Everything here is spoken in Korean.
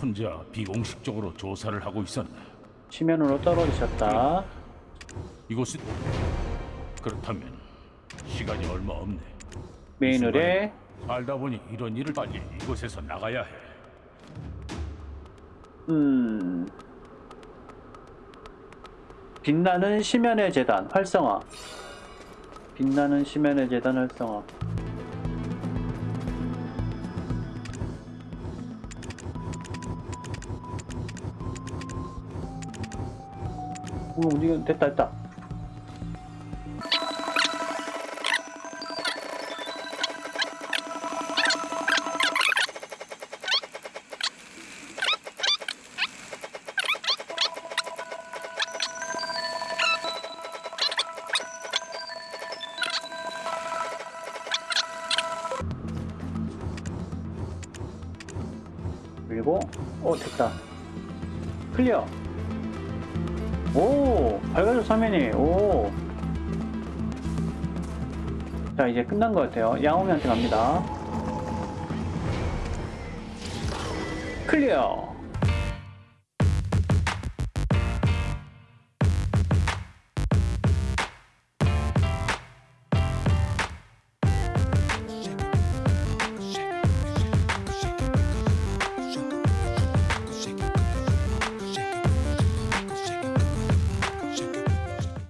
혼자 비공식적으로 조사를 하고 있었네. 지면으로 떨어지셨다. 이곳이 그렇다면 시간이 얼마 없네. 메인을에 살다 보니 이런 일을 빨리 이곳에서 나가야 해. 음 빛나는 심연의 재단 활성화. 빛나는 심연의 재단 활성화. 오, 움직여 됐다 됐다. 그리고 오 됐다 클리어 오 밝아져 화면이 오 자 이제 끝난 것 같아요. 양호미한테 갑니다. 클리어